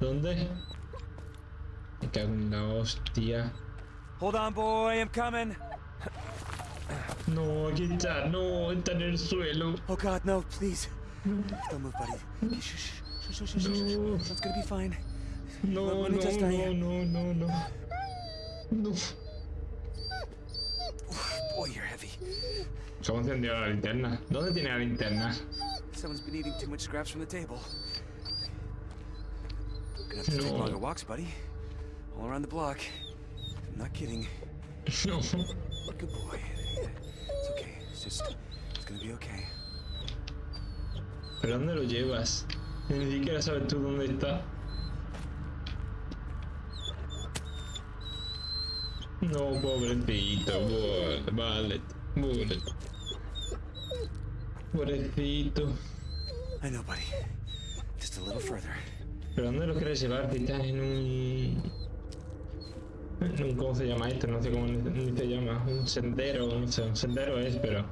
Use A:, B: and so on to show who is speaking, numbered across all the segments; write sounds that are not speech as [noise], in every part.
A: ¿Dónde? Me cago en la hostia.
B: Hold on, boy, I'm coming.
A: No, aquí está, no, está en el suelo.
B: Oh God, no, please. Don't move, buddy. Shh, shh, shh, shh, shh, shh, shh.
A: No.
B: It's gonna be fine.
A: No, no, no, no, no, no. No.
B: Boy, you're heavy.
A: ¿Cómo encendió la linterna? ¿Dónde tiene la linterna?
B: Someone's been eating too much scraps from the table. Gonna have to take longer walks, buddy. All around the block. I'm not kidding.
A: No. [laughs]
B: Good boy. It's okay. It's just. It's gonna be okay.
A: ¿Pero dónde lo llevas? Ni siquiera sabes tú dónde está. No, pobrecito, vale, Bullet. Pobrecito.
B: I know, buddy. Just a little further.
A: ¿Pero dónde lo quieres llevar? Si estás en un... un- ¿Cómo se llama esto? No sé cómo ni, se llama. Un sendero, no sé. Un sendero es, pero...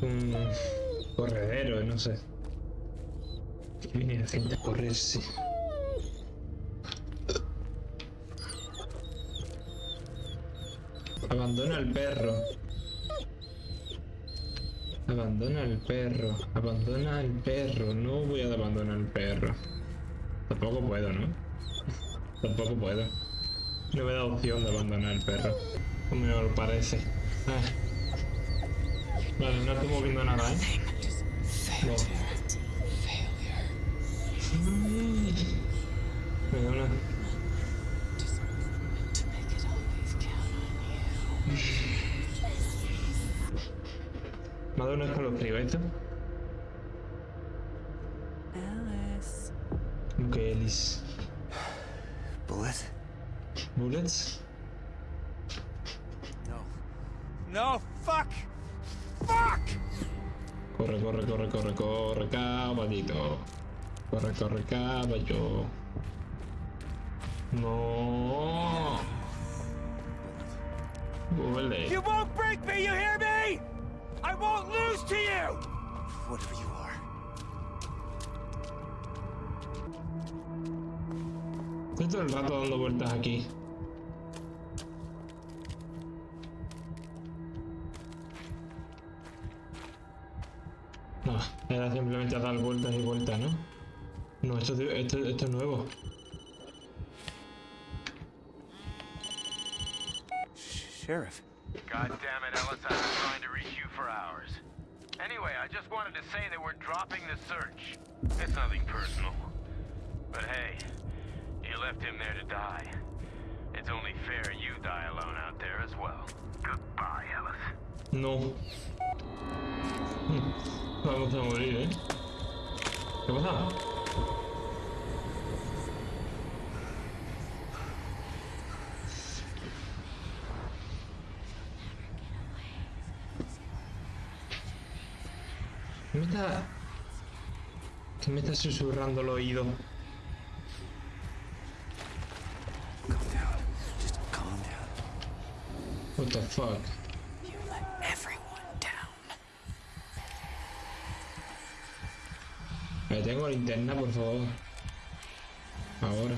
A: Un corredero, no sé. Que viene la gente a correrse. Abandona al perro. Abandona al perro. Abandona al perro. No voy a abandonar al perro. Tampoco puedo, ¿no? Tampoco puedo. No me da opción de abandonar al perro. Como me parece. Vale, no estoy moviendo nada, ¿eh? No. Me da una... Me ha dado un escalofrío esto. Que
B: Bullet?
A: Bullets.
B: No. No! Fuck! Fuck!
A: Corre, corre, corre, corre, corre, caballito. Corre, corre, caballo. No. Bullet.
B: You won't break me, you hear me? I won't lose to you! Whatever you
A: Estoy todo el rato dando vueltas aquí. No, era simplemente dar vueltas y vueltas, ¿no? No, esto, es- esto, esto es nuevo.
B: Sheriff.
C: God damn it, Ellis, I've been trying to reach you for hours. Anyway, I just wanted to say that we're dropping the search. It's nothing personal. But hey, you left him there to die. It's only fair you die alone out there as well. Goodbye, Ellis.
A: No. Vamos a morir, ¿eh? ¿Qué pasa? ¿Qué me está... ¿Qué me está susurrando el oído? What the fuck?
D: You let everyone down.
A: Me tengo linterna, por favor. Ahora.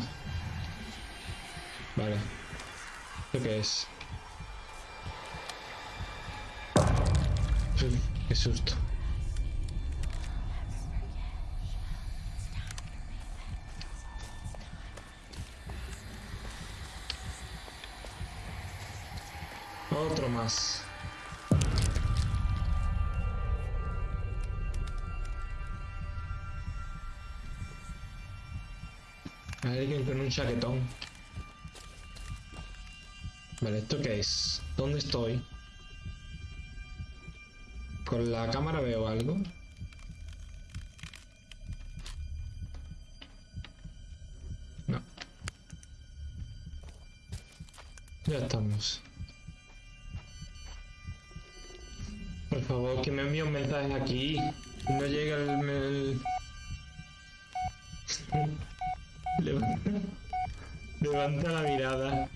A: Vale. ¿Esto qué es? Uf, qué susto. Más. Alguien con un chaquetón. Vale, ¿esto qué es? ¿Dónde estoy? ¿Con la cámara veo algo? No. Ya estamos. favor, que me envíe un mensaje aquí. No llega el... el... Levanta... Levanta la mirada.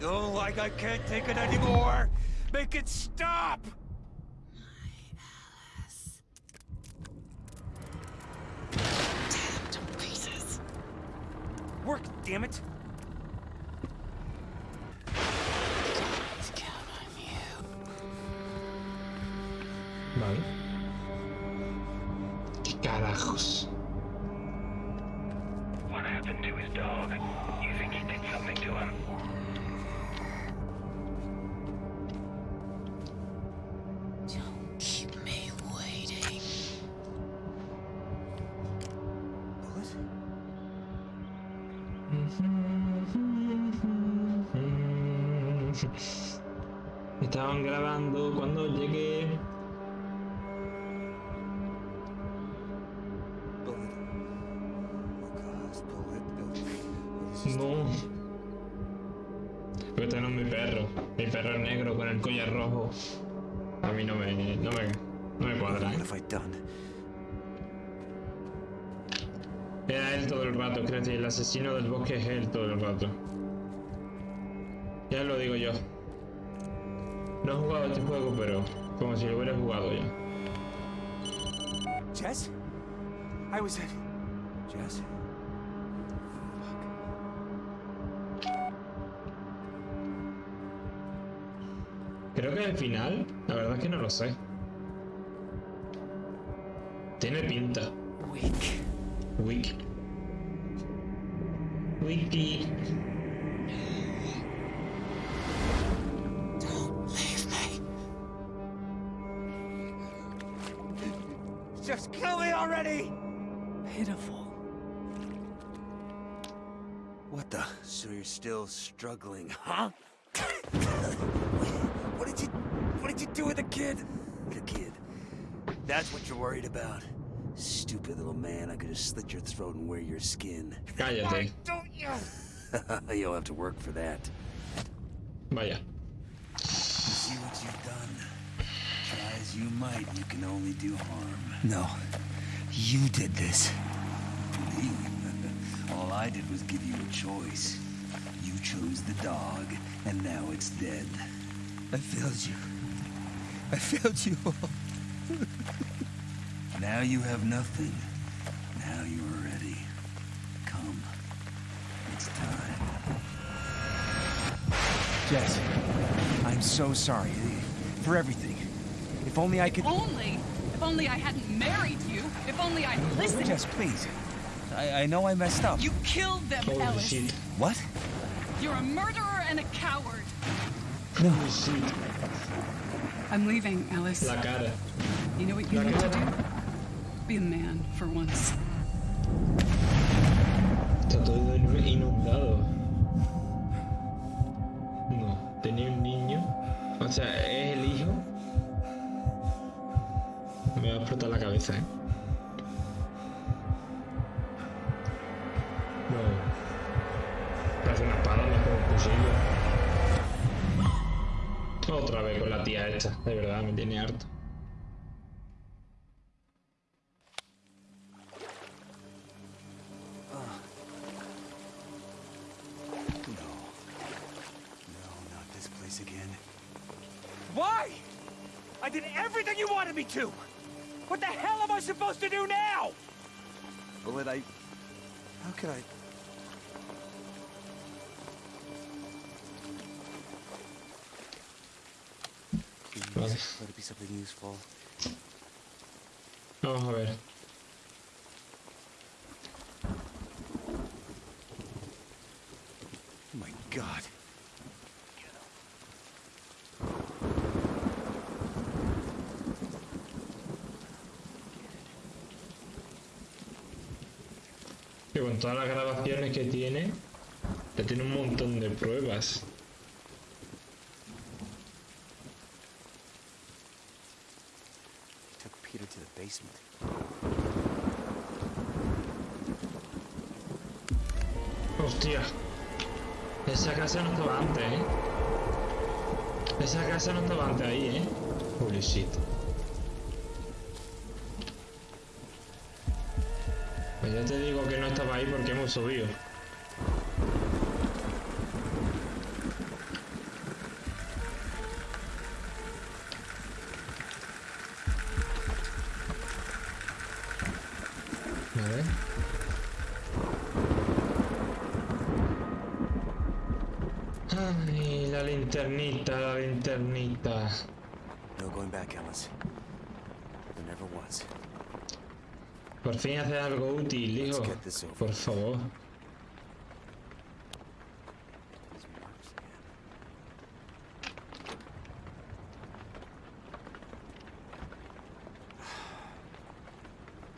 B: No, like I can't take it anymore. Make it stop. Work, damn it! [laughs]
A: Estaban grabando cuando llegué. No. Pero este no es mi perro. Mi perro negro con el collar rojo. A mí no me, no me, no me cuadra. ¿eh? Era él todo el rato, que el asesino del bosque es él todo el rato. Digo yo. No he jugado este juego, pero como si lo hubiera jugado ya.
B: Jess? I was. Jess?
A: Creo que al final, la verdad es que no lo sé. Tiene pinta.
B: Weak.
A: Wiki. Wiki.
B: Still struggling, huh? [coughs] what did you what did you do with the kid? The kid. That's what you're worried about. Stupid little man, I could have slit your throat and wear your skin.
A: Cállate.
B: don't you? [laughs] You'll have to work for that.
A: Vaya.
B: See what you've done. Try as you might, you can only do harm. No. You did this. Me? [laughs] All I did was give you a choice. You chose the dog, and now it's dead. I failed you. I failed you all. [laughs] now you have nothing. Now you are ready. Come. It's time. Jess, I'm so sorry for everything. If only I could.
E: only, if only I hadn't married you, if only I'd listened.
B: Jess, please. I, I know I messed up.
E: You killed them,
A: Holy
E: Ellis.
A: shit.
B: What?
E: You're a murderer and a coward.
A: Holy shit.
E: I'm leaving, Ellis.
A: La cara.
E: You know what you
A: La
E: need to do? Be a man for once.
A: Está todo inundado. No, tenía un niño. O sea, es el hijo. Me va a explotar la cabeza, ¿eh? Otra vez con la tía esta. De verdad, me tiene harto. Vamos a ver.
B: Oh my god.
A: Que con todas las grabaciones que tiene, ya tiene un montón de pruebas.
B: Took Peter to the basement.
A: Hostia. Esa casa no estaba antes, ¿eh? Esa casa no estaba antes ahí, ¿eh? Holy shit. Pues ya te digo que no estaba ahí porque hemos subido. Ay, la linternita, la linternita.
B: No going back, Ellis. There never was.
A: Por fin hace algo útil, hijo. Por favor.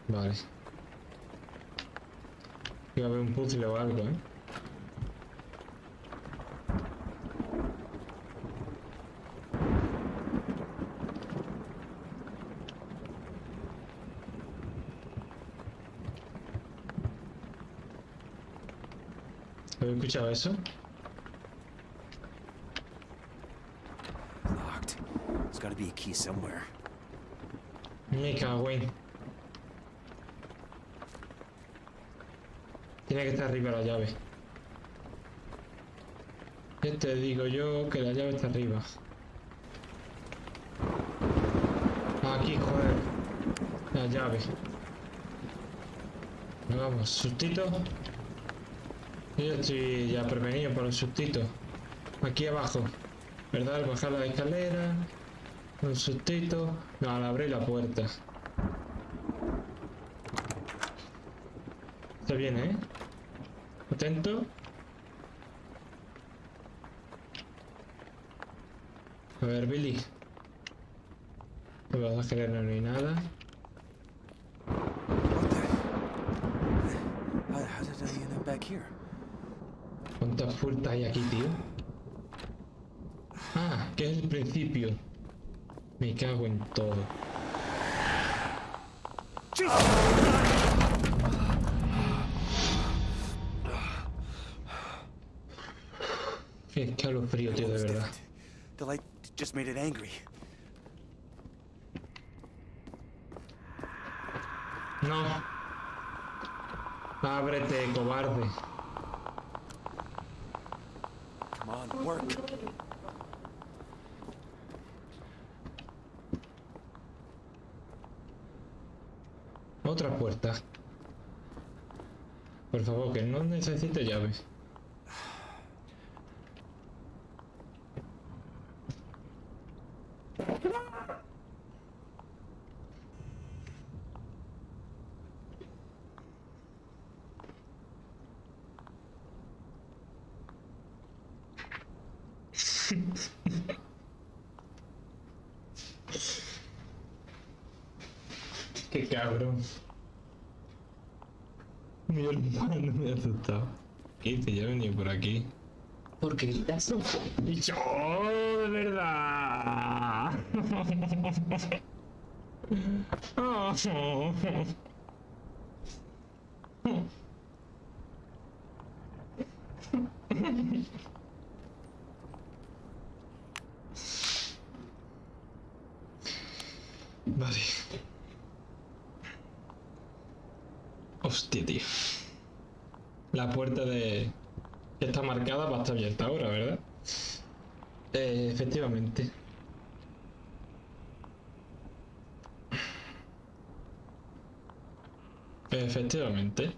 A: Vale. Iba a haber un puzzle o algo, ¿eh? ¿Habéis escuchado eso?
B: Locked. There's gotta be a key somewhere.
A: Me cago en. Tiene que estar arriba la llave. Ya te digo yo que la llave está arriba. Aquí, joder. La llave. Vamos, sustito. Yo estoy ya prevenido por el sustito. Aquí abajo. ¿Verdad? Al bajar la escalera. Un sustito. No, al abrir la puerta. Está bien, ¿eh? Atento. A ver, Billy. Debajo de la escalera no hay nada. ¿Cuántas puertas hay aquí, tío? Ah, que es el principio. Me cago en todo. Qué escalofrío, tío, de verdad.
B: that? The light just made it angry.
A: No. Ábrete, cobarde. Otra puerta. Por favor, que no necesite llave. Qué cabrón. Mi hermano me ha asustado. ¿Qué dice? Ya venía por aquí. ¿Por qué gritas? Y yo, de verdad. Vale. Hostia, tío. La puerta de... que está marcada va a estar abierta ahora, ¿verdad? Eh, efectivamente. Efectivamente.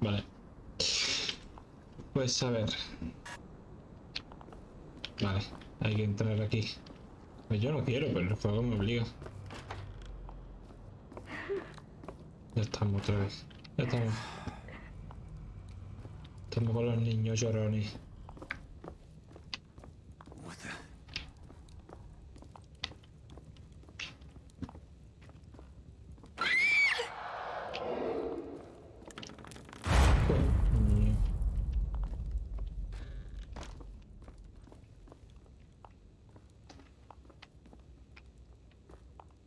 A: Vale. Pues a ver. Vale, hay que entrar aquí. Pues yo no quiero, pero el juego me obliga. Ya estamos otra vez. Ya estamos. Estamos con los niños llorones.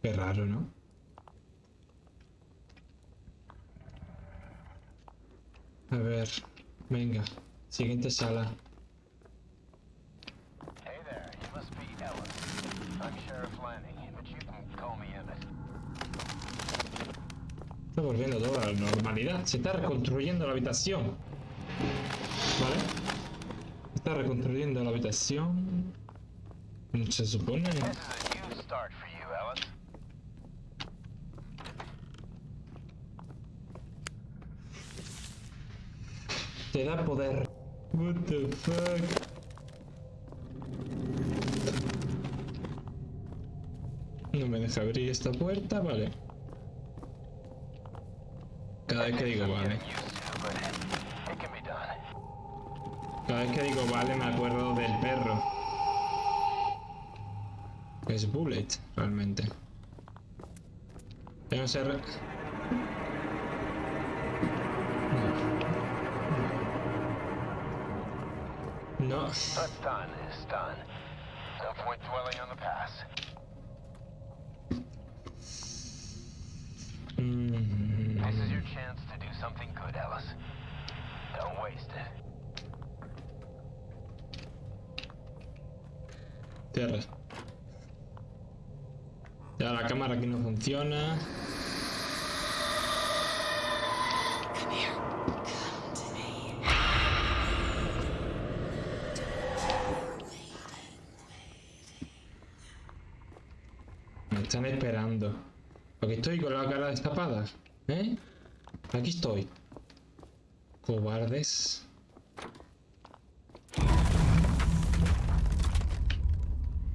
A: Qué raro, ¿no? A ver, venga, siguiente sala.
C: Hey there, you must be Ellis. I'm Sheriff Lanning, but you can call me Emmett.
A: Está volviendo todo a la normalidad. Se está reconstruyendo la habitación. ¿Vale? Se está reconstruyendo la habitación. Se supone.
C: This is a new start for you, Ellis.
A: Te da poder. What the fuck? No me deja abrir esta puerta, vale. Cada vez que digo vale. Cada vez que digo vale me acuerdo del perro. Es Bullet, realmente. Yo no sé...
C: That's done is done. No point dwelling on the past. This is your chance to do something good, Ellis. Don't waste it.
A: Tierra. Ya la cámara aquí no funciona.
D: Come here.
A: Están esperando. Porque estoy con la cara destapada. ¿Eh? Aquí estoy. Cobardes.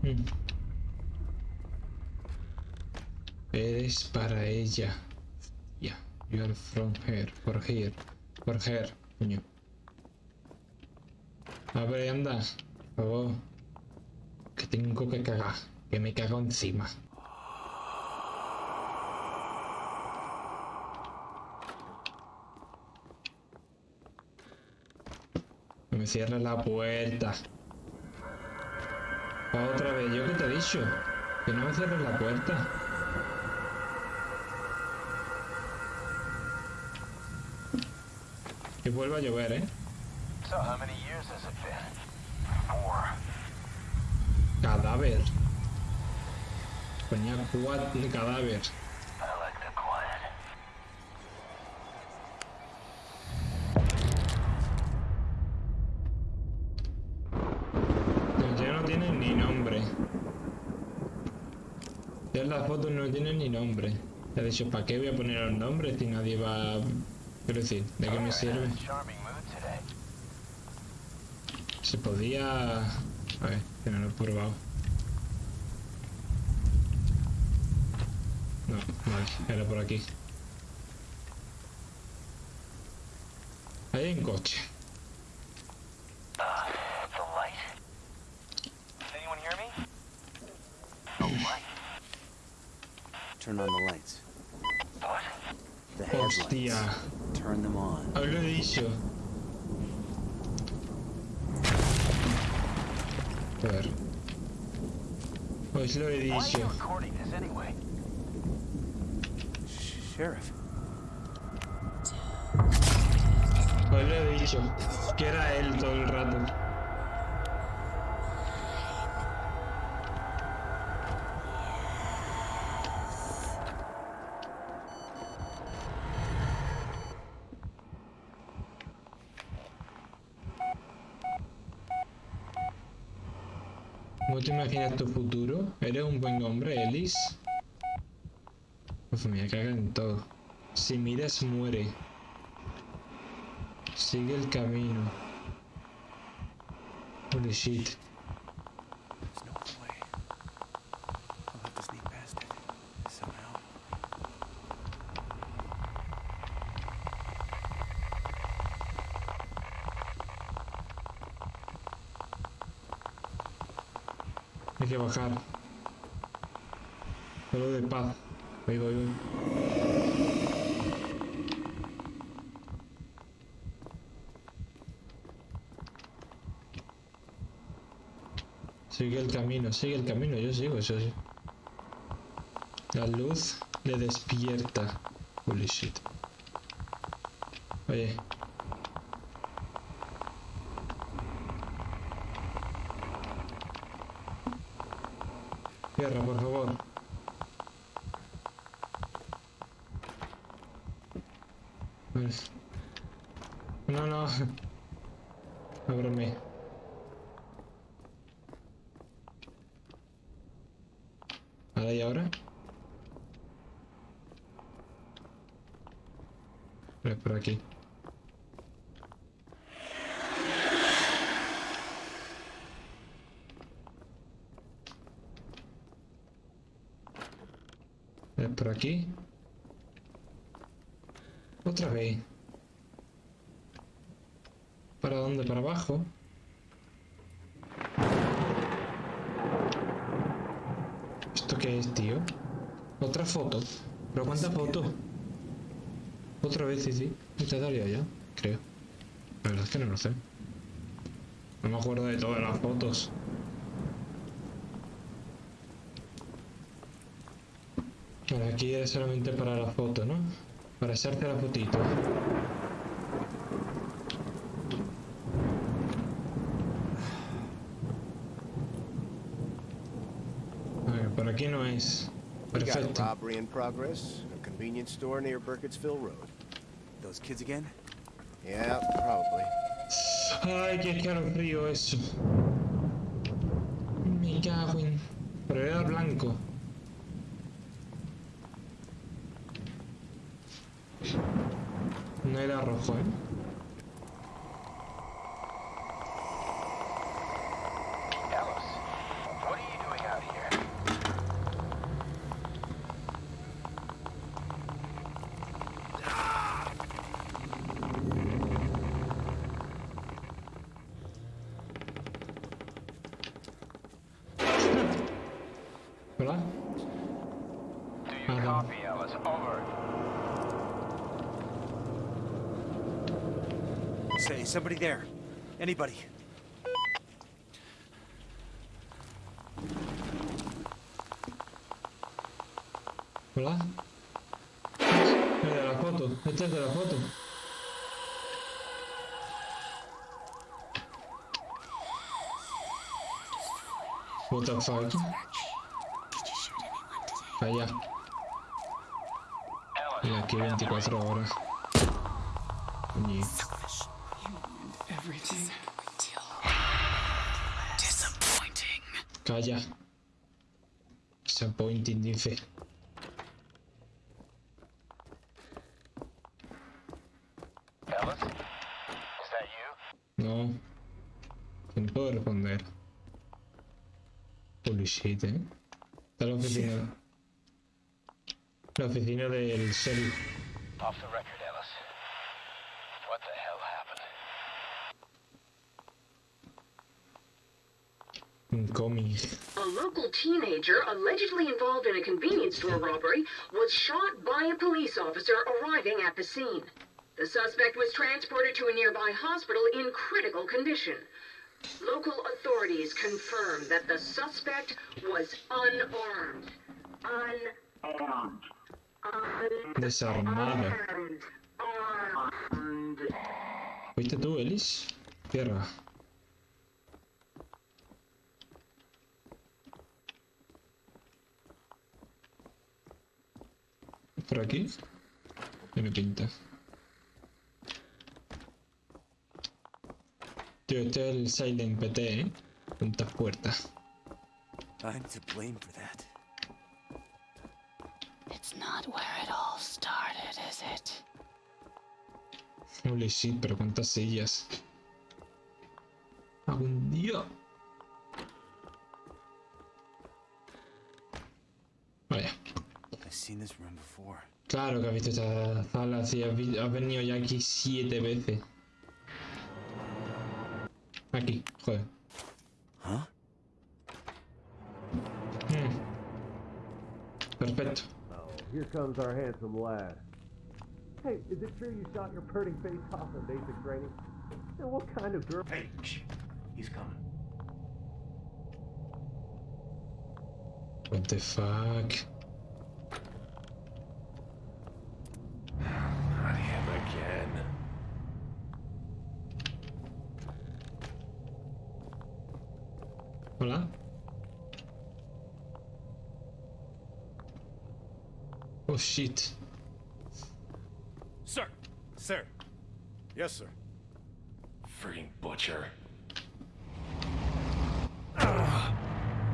A: Mm. Eres para ella. Ya. You are from her. For here. For her. Coño. Abre, anda. Por favor. Que tengo que cagar. Que me cago encima. Cierres la puerta. Otra vez, ¿yo qué te he dicho? Que no me cierres la puerta. Que vuelva a llover, ¿eh? Cadáver. Ponía cuatro cadáver.
C: I like the quiet.
A: Los ya no tienen ni nombre. Ya las fotos no tienen ni nombre. He dicho, ¿para qué voy a poner los nombres si nadie va a... Quiero decir, ¿de qué me sirve? Se podía... A ver, que no lo he probado. No, vale, era por aquí. Ahí hay un coche.
C: The light. Does anyone hear me? The light.
B: Turn on the lights.
C: What?
B: The headlights.
A: Hostia,
B: Turn them on.
A: os lo he dicho. A ver. Os lo he
C: Why are you
A: dicho.
C: recording this anyway?
B: Sh- Sheriff.
A: Os lo he dicho. Que era él todo el rato. Te imaginas tu futuro? ¿Eres un buen hombre, Ellis? Uf, me caga en todo. Si miras, muere. Sigue el camino. Holy shit.
B: There's no other way. I'll have to sneak past it. Somehow.
A: Hay que bajar. Solo de paz. Voy, voy, voy. Sigue el camino, sigue el camino, yo sigo, eso sí. La luz le despierta. Holy shit. Oye. ábreme. Nada, ¿y ahora? Es por aquí. Es por aquí. Otra vez. ¿Para dónde? ¿Para abajo? ¿Esto qué es, tío? Otra foto. ¿Pero cuántas fotos? Otra vez, sí, sí. Te daría ya, creo. La verdad es que no lo sé. No me acuerdo de todas las fotos. Aquí es solamente para la foto, ¿no? Para echarte la fotito. Aquí no es.
F: We got a
A: Perfecto.
F: robbery in progress. A convenience store near Burkittsville Road.
B: Those kids again?
F: Yeah, probably.
A: Ay, qué frío eso. Me cago en... Pero era blanco. No era rojo, ¿eh?
G: Alice, what are you doing out here?
A: ¿Verdad?
G: Do you
A: Uh-huh.
G: copy, Alice? Over.
B: Say, somebody there. Anybody?
A: ¿Verdad? Es de la foto. Este es de la foto. What the fuck?
G: Alice,
A: Y aquí 24 horas. Calla. Disappointing dice. No. No puedo responder. Holy shit, eh. Está la oficina. La oficina del sheriff.
G: Off the record, Alice. What the hell happened?
A: Un cómic.
H: A local teenager allegedly involved in a convenience store robbery was shot by a police officer arriving at the scene. The suspect was transported to a nearby hospital in critical condition. Local authorities confirmed that the suspect was unarmed. Unarmed. Unarmed.
A: ¿Fuiste tú, Elis? Tierra. ¿Por aquí? Tiene pinta. Tío, este es el Silent PT, ¿eh? Puntas puertas.
B: I'm to blame for that.
A: Holy shit, pero cuántas sillas. Algún día. Vaya.
B: I've seen this room before.
A: Claro que has visto esta sala, sí, has, vi- has venido ya aquí siete veces. Aquí, joder.
B: Huh?
A: Hmm. Perfecto.
F: Oh, here comes our handsome lad. Hey, is it true you shot your pretty face off in basic training? And what kind of girl?
G: Hey, shh. He's coming.
A: What the fuck.
G: Not him again.
A: Hola. Oh shit.
I: Yes, sir.
G: Freaking butcher.
I: Uh,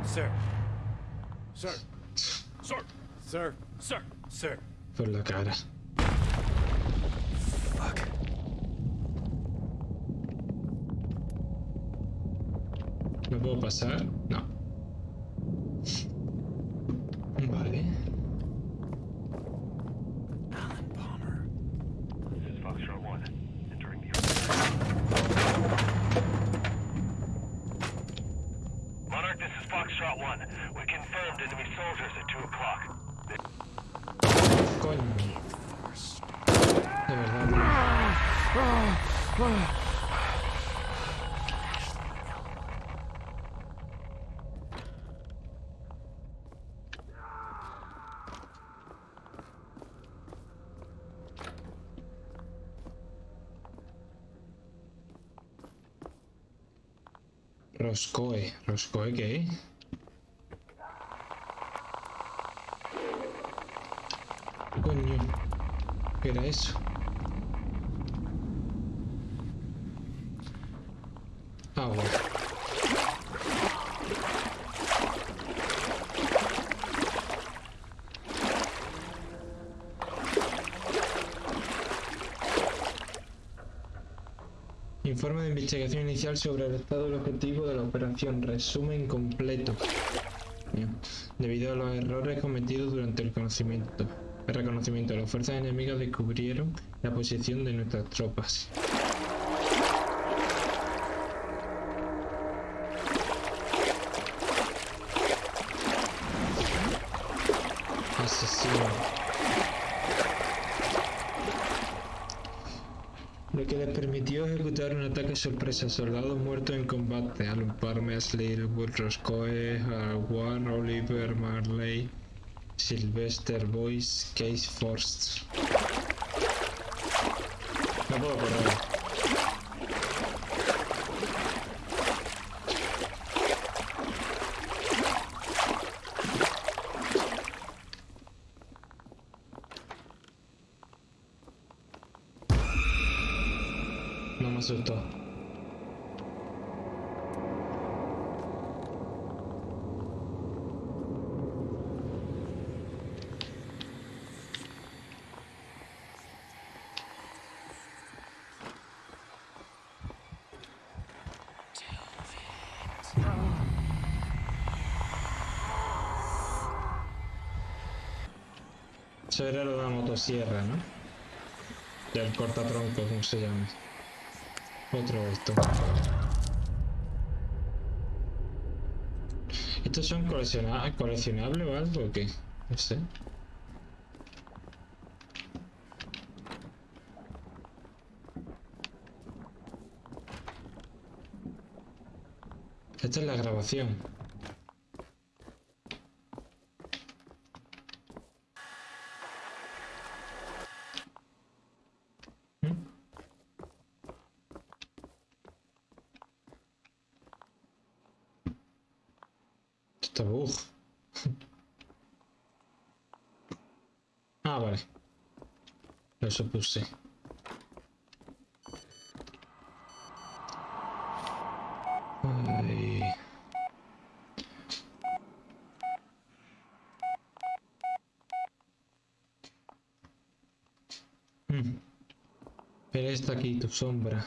I: sir. Sir. Sir. Sir. Sir.
A: Sir. at käydä.
B: Fuck.
A: No puedo pasar? No. Vale. Alan Palmer. This is Foxtrot 1.
G: Enemy soldiers at 2 o'clock.
A: Coño. De verdad, tío. Roscoe. ¿Roscoe qué? Coño. ¿Qué era eso? Agua. Informe de investigación inicial sobre el estado del objetivo de la operación. Resumen completo. Debido a los errores cometidos durante el conocimiento. El reconocimiento, las fuerzas enemigas descubrieron la posición de nuestras tropas. Asesino. Lo que les permitió ejecutar un ataque sorpresa. Soldados muertos en combate. Alan Parmes, Littlewood, Roscoe, Warren, Oliver, Marley, Sylvester Boyce, Case correr. No me asustó. Era la motosierra, ¿no? Del cortatronco, como se llama. Otro esto. ¿Estos son colecciona coleccionables o algo o qué? No sé. Esta es la grabación. ¿Mm? Está bug. Ah, vale. Lo supuse. Ay. Mm. Pero está aquí tu sombra.